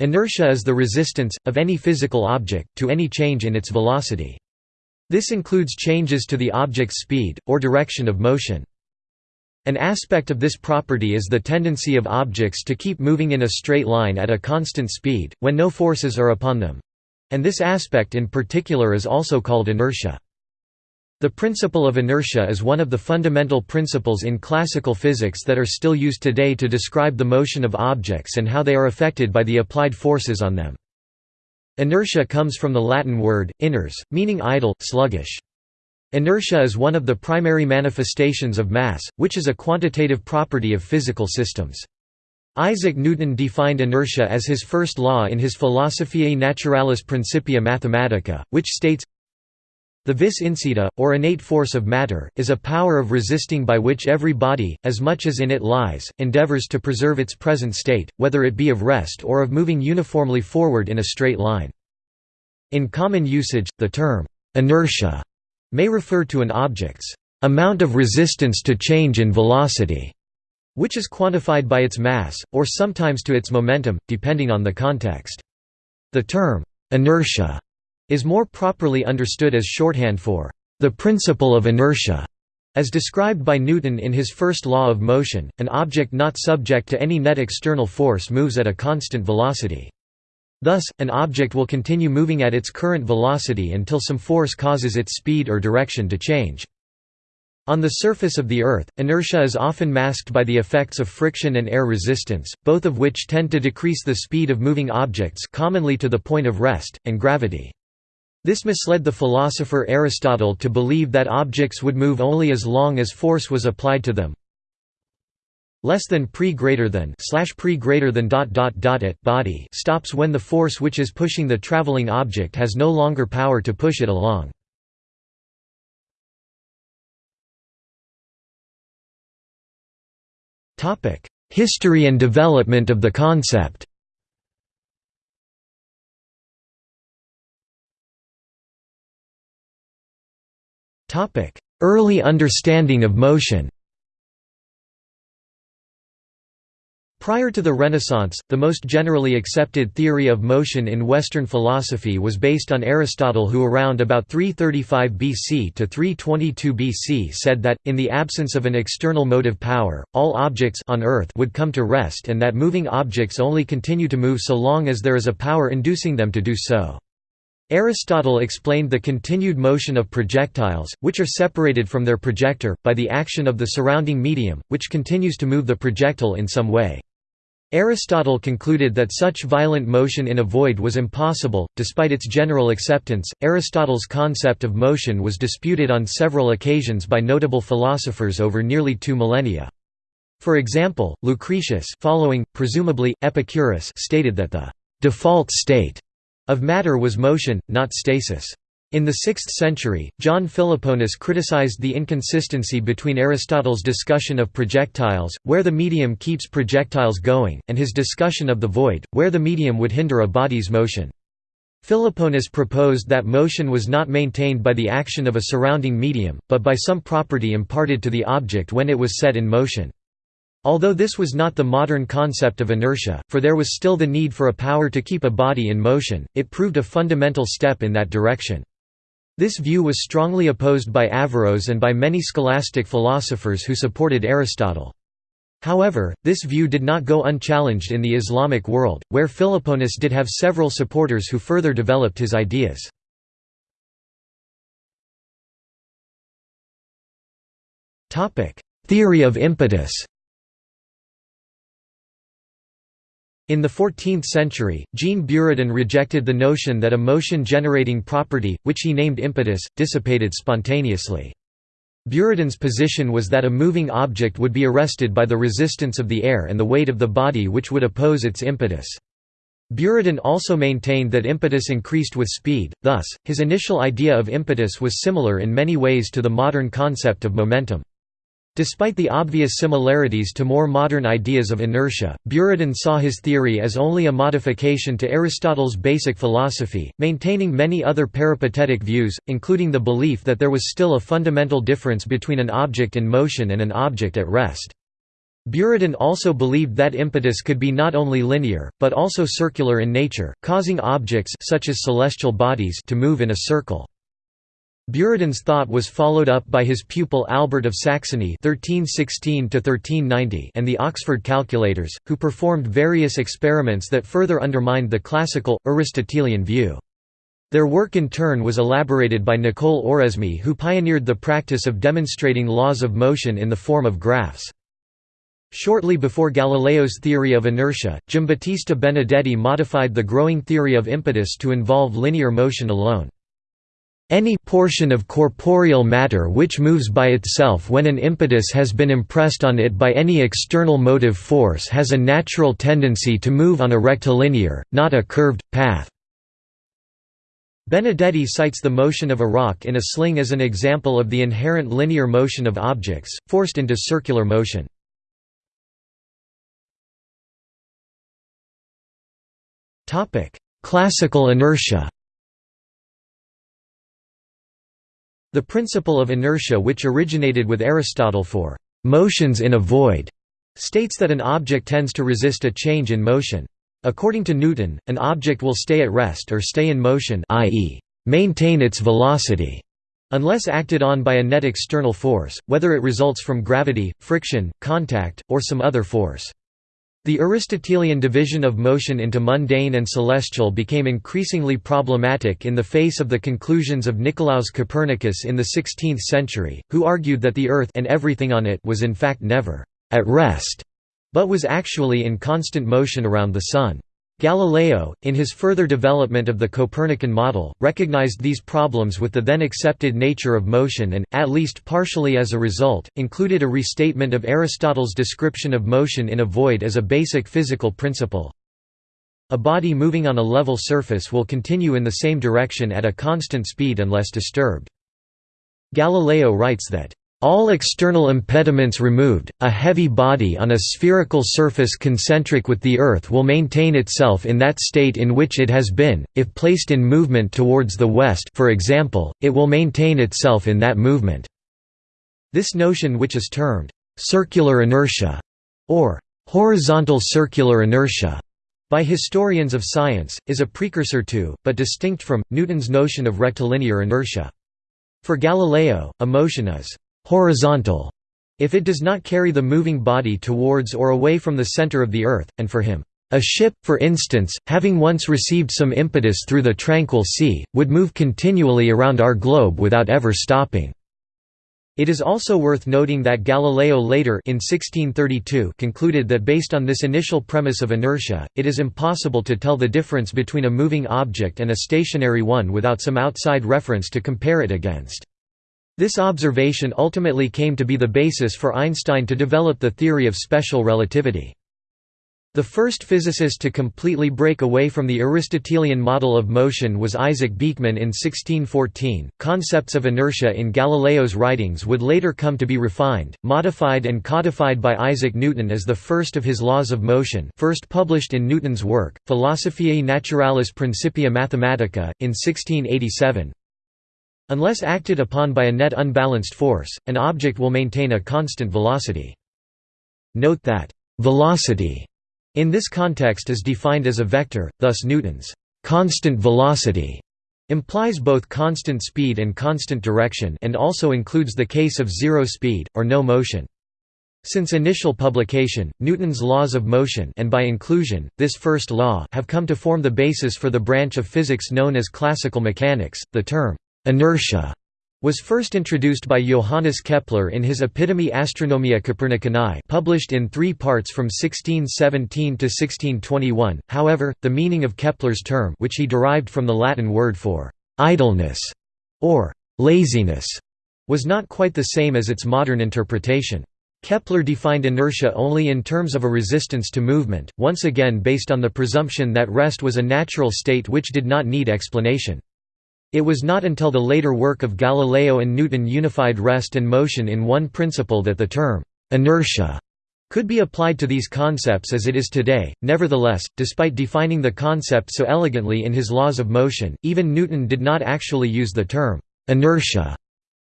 Inertia is the resistance, of any physical object, to any change in its velocity. This includes changes to the object's speed, or direction of motion. An aspect of this property is the tendency of objects to keep moving in a straight line at a constant speed, when no forces are upon them. And this aspect in particular is also called inertia. The principle of inertia is one of the fundamental principles in classical physics that are still used today to describe the motion of objects and how they are affected by the applied forces on them. Inertia comes from the Latin word, iners, meaning idle, sluggish. Inertia is one of the primary manifestations of mass, which is a quantitative property of physical systems. Isaac Newton defined inertia as his first law in his Philosophiae Naturalis Principia Mathematica, which states the vis insita, or innate force of matter, is a power of resisting by which every body, as much as in it lies, endeavors to preserve its present state, whether it be of rest or of moving uniformly forward in a straight line. In common usage, the term, inertia, may refer to an object's amount of resistance to change in velocity, which is quantified by its mass, or sometimes to its momentum, depending on the context. The term, inertia is more properly understood as shorthand for the principle of inertia. As described by Newton in his first law of motion, an object not subject to any net external force moves at a constant velocity. Thus, an object will continue moving at its current velocity until some force causes its speed or direction to change. On the surface of the Earth, inertia is often masked by the effects of friction and air resistance, both of which tend to decrease the speed of moving objects commonly to the point of rest, and gravity. This misled the philosopher Aristotle to believe that objects would move only as long as force was applied to them. Less than pre greater than slash pre greater than dot dot dot at body stops when the force which is pushing the traveling object has no longer power to push it along. History and development of the concept. Early understanding of motion Prior to the Renaissance, the most generally accepted theory of motion in Western philosophy was based on Aristotle who around about 335 BC to 322 BC said that, in the absence of an external motive power, all objects on Earth would come to rest and that moving objects only continue to move so long as there is a power inducing them to do so. Aristotle explained the continued motion of projectiles, which are separated from their projector, by the action of the surrounding medium, which continues to move the projectile in some way. Aristotle concluded that such violent motion in a void was impossible. Despite its general acceptance, Aristotle's concept of motion was disputed on several occasions by notable philosophers over nearly two millennia. For example, Lucretius following, presumably, Epicurus stated that the «default state» of matter was motion, not stasis. In the 6th century, John Philoponus criticized the inconsistency between Aristotle's discussion of projectiles, where the medium keeps projectiles going, and his discussion of the void, where the medium would hinder a body's motion. Philoponus proposed that motion was not maintained by the action of a surrounding medium, but by some property imparted to the object when it was set in motion. Although this was not the modern concept of inertia, for there was still the need for a power to keep a body in motion, it proved a fundamental step in that direction. This view was strongly opposed by Averroes and by many scholastic philosophers who supported Aristotle. However, this view did not go unchallenged in the Islamic world, where Philoponus did have several supporters who further developed his ideas. Theory of impetus In the 14th century, Jean Buridan rejected the notion that a motion-generating property, which he named impetus, dissipated spontaneously. Buridan's position was that a moving object would be arrested by the resistance of the air and the weight of the body which would oppose its impetus. Buridan also maintained that impetus increased with speed, thus, his initial idea of impetus was similar in many ways to the modern concept of momentum. Despite the obvious similarities to more modern ideas of inertia, Buridan saw his theory as only a modification to Aristotle's basic philosophy, maintaining many other peripatetic views, including the belief that there was still a fundamental difference between an object in motion and an object at rest. Buridan also believed that impetus could be not only linear, but also circular in nature, causing objects such as celestial bodies to move in a circle. Buridan's thought was followed up by his pupil Albert of Saxony (1316–1390) and the Oxford calculators, who performed various experiments that further undermined the classical Aristotelian view. Their work in turn was elaborated by Nicole Oresme who pioneered the practice of demonstrating laws of motion in the form of graphs. Shortly before Galileo's theory of inertia, Giambattista Benedetti modified the growing theory of impetus to involve linear motion alone. Any portion of corporeal matter which moves by itself when an impetus has been impressed on it by any external motive force has a natural tendency to move on a rectilinear, not a curved, path. Benedetti cites the motion of a rock in a sling as an example of the inherent linear motion of objects, forced into circular motion. Classical inertia The principle of inertia which originated with Aristotle for «motions in a void» states that an object tends to resist a change in motion. According to Newton, an object will stay at rest or stay in motion i.e., maintain its velocity, unless acted on by a net external force, whether it results from gravity, friction, contact, or some other force. The Aristotelian division of motion into mundane and celestial became increasingly problematic in the face of the conclusions of Nicolaus Copernicus in the 16th century, who argued that the Earth and everything on it was in fact never at rest, but was actually in constant motion around the Sun. Galileo, in his further development of the Copernican model, recognized these problems with the then accepted nature of motion and, at least partially as a result, included a restatement of Aristotle's description of motion in a void as a basic physical principle. A body moving on a level surface will continue in the same direction at a constant speed unless disturbed. Galileo writes that all external impediments removed, a heavy body on a spherical surface concentric with the Earth will maintain itself in that state in which it has been, if placed in movement towards the west for example, it will maintain itself in that movement. This notion which is termed, "...circular inertia", or "...horizontal circular inertia", by historians of science, is a precursor to, but distinct from, Newton's notion of rectilinear inertia. For Galileo, a motion is horizontal if it does not carry the moving body towards or away from the center of the Earth, and for him, a ship, for instance, having once received some impetus through the tranquil sea, would move continually around our globe without ever stopping. It is also worth noting that Galileo later in 1632 concluded that based on this initial premise of inertia, it is impossible to tell the difference between a moving object and a stationary one without some outside reference to compare it against. This observation ultimately came to be the basis for Einstein to develop the theory of special relativity. The first physicist to completely break away from the Aristotelian model of motion was Isaac Beeckman in 1614. Concepts of inertia in Galileo's writings would later come to be refined, modified, and codified by Isaac Newton as the first of his laws of motion, first published in Newton's work, Philosophiae Naturalis Principia Mathematica, in 1687. Unless acted upon by a net unbalanced force, an object will maintain a constant velocity. Note that, velocity in this context is defined as a vector, thus Newton's constant velocity implies both constant speed and constant direction and also includes the case of zero speed, or no motion. Since initial publication, Newton's laws of motion and by inclusion, this first law have come to form the basis for the branch of physics known as classical mechanics. The term Inertia was first introduced by Johannes Kepler in his Epitome Astronomiae Copernicanae published in three parts from 1617 to 1621, however, the meaning of Kepler's term which he derived from the Latin word for «idleness» or «laziness» was not quite the same as its modern interpretation. Kepler defined inertia only in terms of a resistance to movement, once again based on the presumption that rest was a natural state which did not need explanation. It was not until the later work of Galileo and Newton unified rest and motion in one principle that the term «inertia» could be applied to these concepts as it is today. Nevertheless, despite defining the concept so elegantly in his laws of motion, even Newton did not actually use the term «inertia»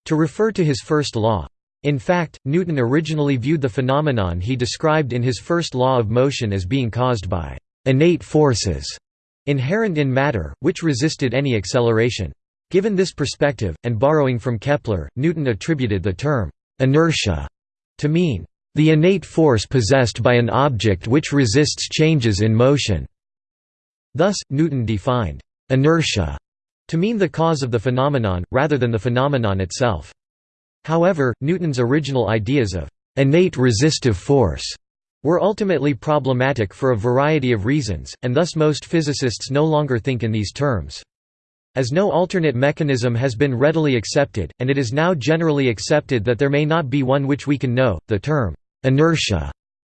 to refer to his first law. In fact, Newton originally viewed the phenomenon he described in his first law of motion as being caused by innate forces inherent in matter, which resisted any acceleration. Given this perspective, and borrowing from Kepler, Newton attributed the term inertia to mean the innate force possessed by an object which resists changes in motion. Thus, Newton defined inertia to mean the cause of the phenomenon, rather than the phenomenon itself. However, Newton's original ideas of innate resistive force were ultimately problematic for a variety of reasons, and thus most physicists no longer think in these terms. As no alternate mechanism has been readily accepted, and it is now generally accepted that there may not be one which we can know, the term inertia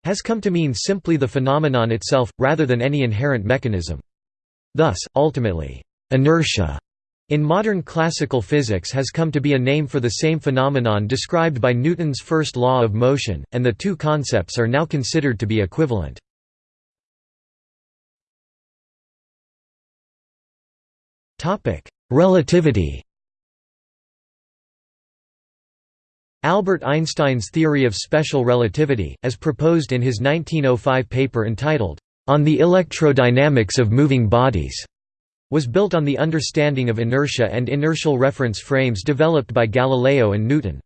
has come to mean simply the phenomenon itself, rather than any inherent mechanism. Thus, ultimately, inertia in modern classical physics has come to be a name for the same phenomenon described by Newton's first law of motion, and the two concepts are now considered to be equivalent. Relativity Albert Einstein's theory of special relativity, as proposed in his 1905 paper entitled, On the Electrodynamics of Moving Bodies, was built on the understanding of inertia and inertial reference frames developed by Galileo and Newton.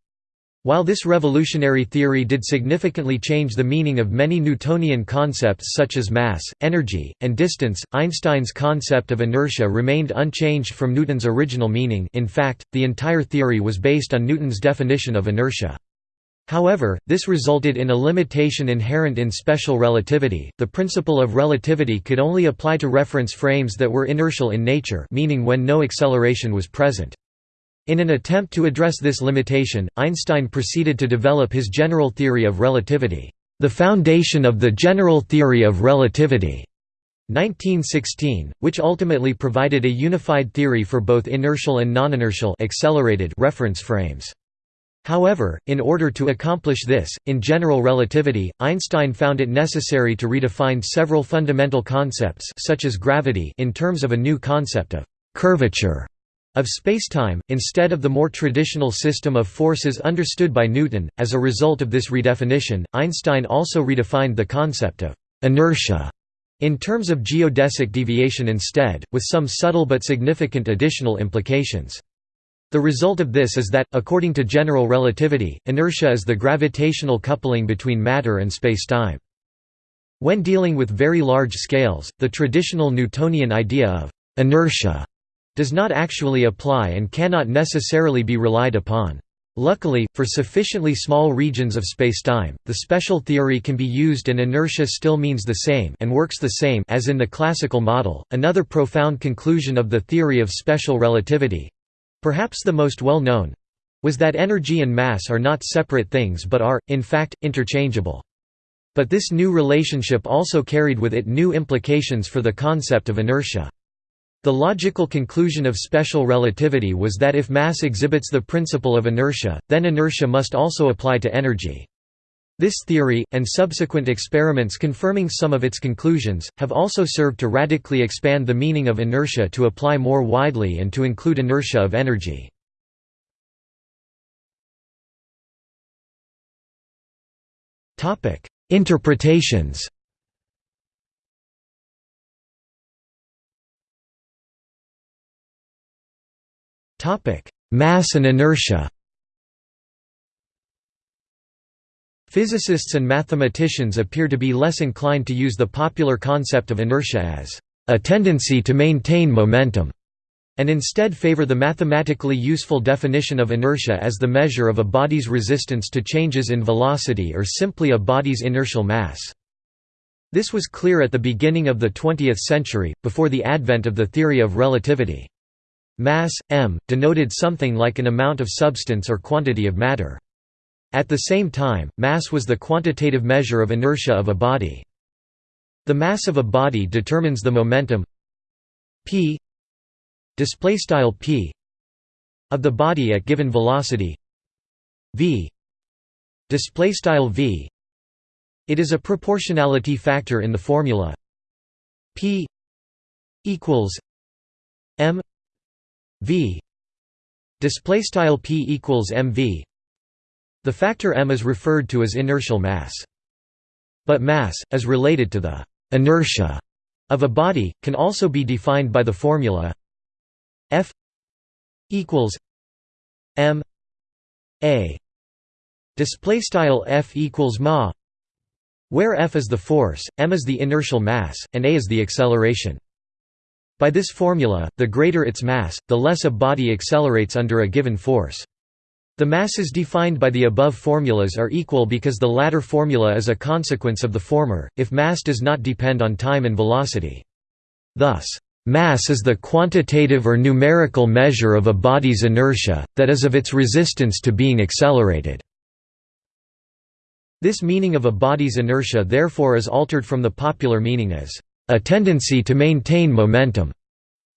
While this revolutionary theory did significantly change the meaning of many Newtonian concepts such as mass, energy, and distance, Einstein's concept of inertia remained unchanged from Newton's original meaning in fact, the entire theory was based on Newton's definition of inertia. However, this resulted in a limitation inherent in special relativity. The principle of relativity could only apply to reference frames that were inertial in nature, meaning when no acceleration was present. In an attempt to address this limitation, Einstein proceeded to develop his general theory of relativity, the foundation of the general theory of relativity. 1916, which ultimately provided a unified theory for both inertial and non-inertial accelerated reference frames. However, in order to accomplish this, in general relativity, Einstein found it necessary to redefine several fundamental concepts such as gravity in terms of a new concept of «curvature» of spacetime, instead of the more traditional system of forces understood by Newton. As a result of this redefinition, Einstein also redefined the concept of «inertia» in terms of geodesic deviation instead, with some subtle but significant additional implications. The result of this is that, according to general relativity, inertia is the gravitational coupling between matter and spacetime. When dealing with very large scales, the traditional Newtonian idea of inertia does not actually apply and cannot necessarily be relied upon. Luckily, for sufficiently small regions of spacetime, the special theory can be used and inertia still means the same and works the same as in the classical model. Another profound conclusion of the theory of special relativity Perhaps the most well-known was that energy and mass are not separate things but are, in fact, interchangeable. But this new relationship also carried with it new implications for the concept of inertia. The logical conclusion of special relativity was that if mass exhibits the principle of inertia, then inertia must also apply to energy. This theory, and subsequent experiments confirming some of its conclusions, have also served to radically expand the meaning of inertia to apply more widely and to include inertia of energy. Interpretations Mass and inertia Physicists and mathematicians appear to be less inclined to use the popular concept of inertia as a tendency to maintain momentum, and instead favor the mathematically useful definition of inertia as the measure of a body's resistance to changes in velocity or simply a body's inertial mass. This was clear at the beginning of the 20th century, before the advent of the theory of relativity. Mass, m, denoted something like an amount of substance or quantity of matter. At the same time, mass was the quantitative measure of inertia of a body. The mass of a body determines the momentum p p of the body at given velocity v v it is a proportionality factor in the formula p equals v display style p equals mv The factor m is referred to as inertial mass. But mass, as related to the inertia of a body, can also be defined by the formula F equals m a display style F equals ma where F is the force, m is the inertial mass, and a is the acceleration. By this formula, the greater its mass, the less a body accelerates under a given force. The masses defined by the above formulas are equal because the latter formula is a consequence of the former, if mass does not depend on time and velocity. Thus, mass is the quantitative or numerical measure of a body's inertia, that is of its resistance to being accelerated. This meaning of a body's inertia therefore is altered from the popular meaning as a tendency to maintain momentum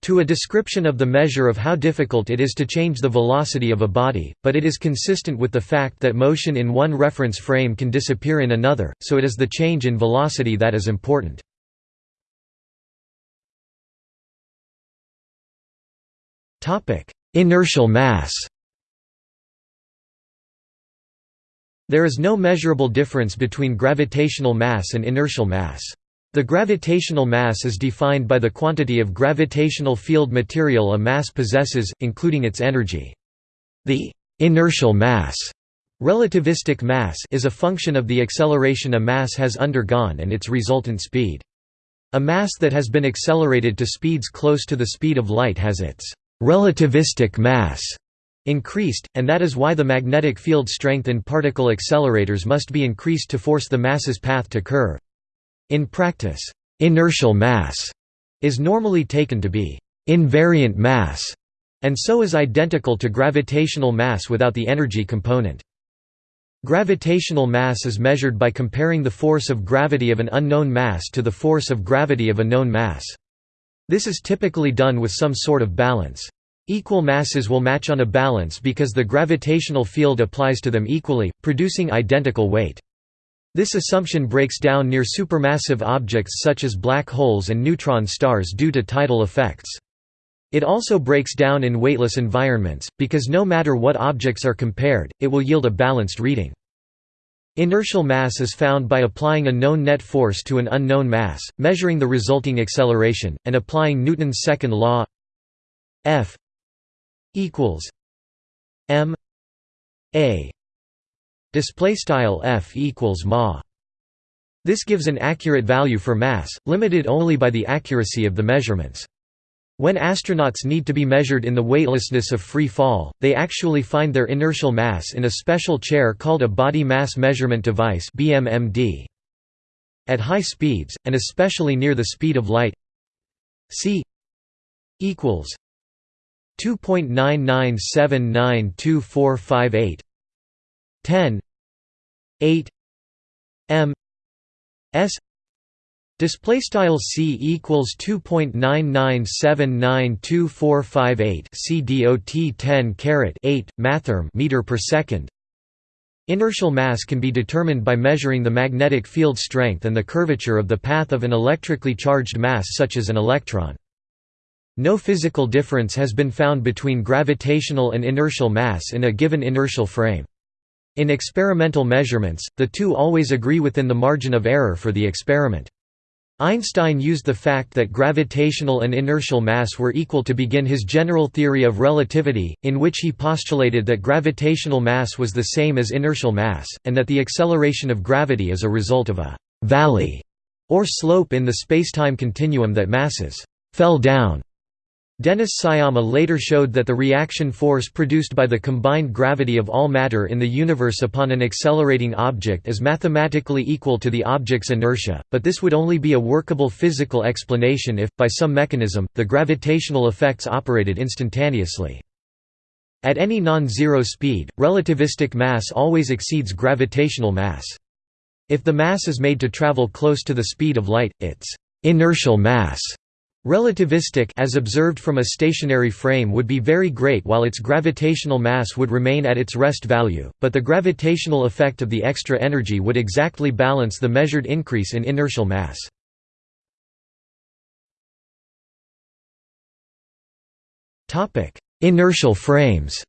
to a description of the measure of how difficult it is to change the velocity of a body, but it is consistent with the fact that motion in one reference frame can disappear in another, so it is the change in velocity that is important. Inertial mass There is no measurable difference between gravitational mass and inertial mass. The gravitational mass is defined by the quantity of gravitational field material a mass possesses, including its energy. The inertial mass relativistic mass is a function of the acceleration a mass has undergone and its resultant speed. A mass that has been accelerated to speeds close to the speed of light has its relativistic mass increased, and that is why the magnetic field strength in particle accelerators must be increased to force the mass's path to curve. In practice, inertial mass is normally taken to be invariant mass, and so is identical to gravitational mass without the energy component. Gravitational mass is measured by comparing the force of gravity of an unknown mass to the force of gravity of a known mass. This is typically done with some sort of balance. Equal masses will match on a balance because the gravitational field applies to them equally, producing identical weight. This assumption breaks down near supermassive objects such as black holes and neutron stars due to tidal effects. It also breaks down in weightless environments, because no matter what objects are compared, it will yield a balanced reading. Inertial mass is found by applying a known net force to an unknown mass, measuring the resulting acceleration, and applying Newton's second law F equals m a display style f equals ma. This gives an accurate value for mass limited only by the accuracy of the measurements. When astronauts need to be measured in the weightlessness of free fall, they actually find their inertial mass in a special chair called a Body Mass Measurement Device BMMD. At high speeds, and especially near the speed of light c equals 2.99792458 10 8 m s display style c equals 2.99792458 c dot 10 caret 8 mathrm meter per second Inertial mass can be determined by measuring the magnetic field strength and the curvature of the path of an electrically charged mass such as an electron. No physical difference has been found between gravitational and inertial mass in a given inertial frame. In experimental measurements, the two always agree within the margin of error for the experiment. Einstein used the fact that gravitational and inertial mass were equal to begin his general theory of relativity, in which he postulated that gravitational mass was the same as inertial mass, and that the acceleration of gravity is a result of a «valley» or slope in the spacetime continuum that masses «fell down» Dennis Sciama later showed that the reaction force produced by the combined gravity of all matter in the universe upon an accelerating object is mathematically equal to the object's inertia, but this would only be a workable physical explanation if, by some mechanism, the gravitational effects operated instantaneously. At any non-zero speed, relativistic mass always exceeds gravitational mass. If the mass is made to travel close to the speed of light, its inertial mass Relativistic as observed from a stationary frame would be very great while its gravitational mass would remain at its rest value, but the gravitational effect of the extra energy would exactly balance the measured increase in inertial mass. Inertial frames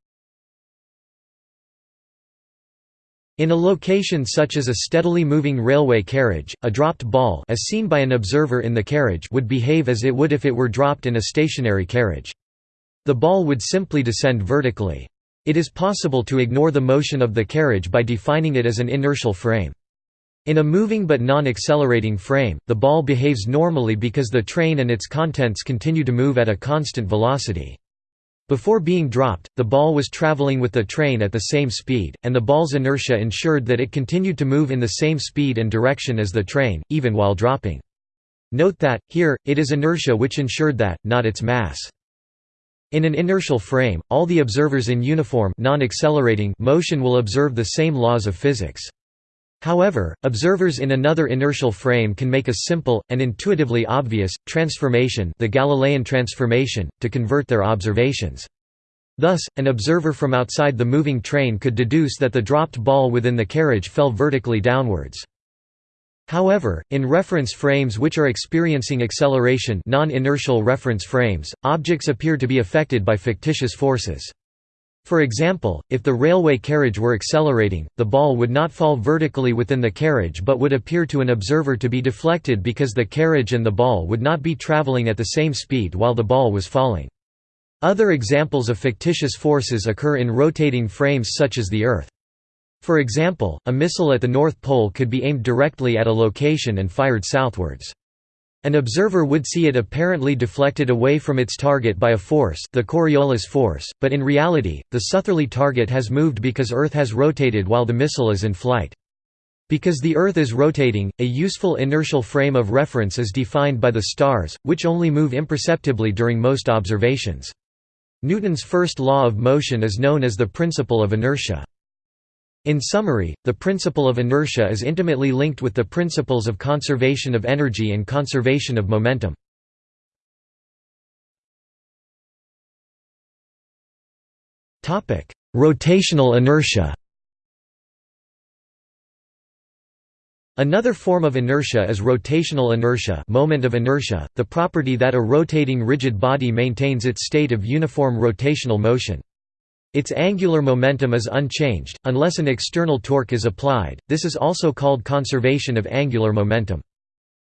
In a location such as a steadily moving railway carriage, a dropped ball as seen by an observer in the carriage would behave as it would if it were dropped in a stationary carriage. The ball would simply descend vertically. It is possible to ignore the motion of the carriage by defining it as an inertial frame. In a moving but non-accelerating frame, the ball behaves normally because the train and its contents continue to move at a constant velocity. Before being dropped, the ball was traveling with the train at the same speed, and the ball's inertia ensured that it continued to move in the same speed and direction as the train, even while dropping. Note that, here, it is inertia which ensured that, not its mass. In an inertial frame, all the observers in uniform non-accelerating motion will observe the same laws of physics. However, observers in another inertial frame can make a simple, and intuitively obvious, transformation the Galilean transformation, to convert their observations. Thus, an observer from outside the moving train could deduce that the dropped ball within the carriage fell vertically downwards. However, in reference frames which are experiencing acceleration non-inertial reference frames, objects appear to be affected by fictitious forces. For example, if the railway carriage were accelerating, the ball would not fall vertically within the carriage but would appear to an observer to be deflected because the carriage and the ball would not be traveling at the same speed while the ball was falling. Other examples of fictitious forces occur in rotating frames such as the Earth. For example, a missile at the North Pole could be aimed directly at a location and fired southwards. An observer would see it apparently deflected away from its target by a force the Coriolis force, but in reality, the southerly target has moved because Earth has rotated while the missile is in flight. Because the Earth is rotating, a useful inertial frame of reference is defined by the stars, which only move imperceptibly during most observations. Newton's first law of motion is known as the principle of inertia. In summary, the principle of inertia is intimately linked with the principles of conservation of energy and conservation of momentum. Rotational inertia Another form of inertia is rotational inertia moment of inertia, the property that a rotating rigid body maintains its state of uniform rotational motion. Its angular momentum is unchanged, unless an external torque is applied, this is also called conservation of angular momentum.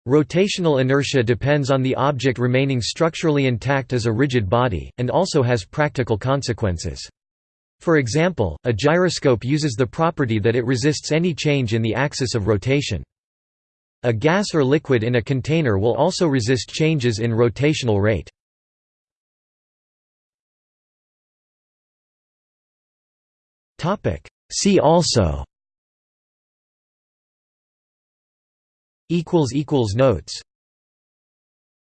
Rotational inertia depends on the object remaining structurally intact as a rigid body, and also has practical consequences. For example, a gyroscope uses the property that it resists any change in the axis of rotation. A gas or liquid in a container will also resist changes in rotational rate. See also. Notes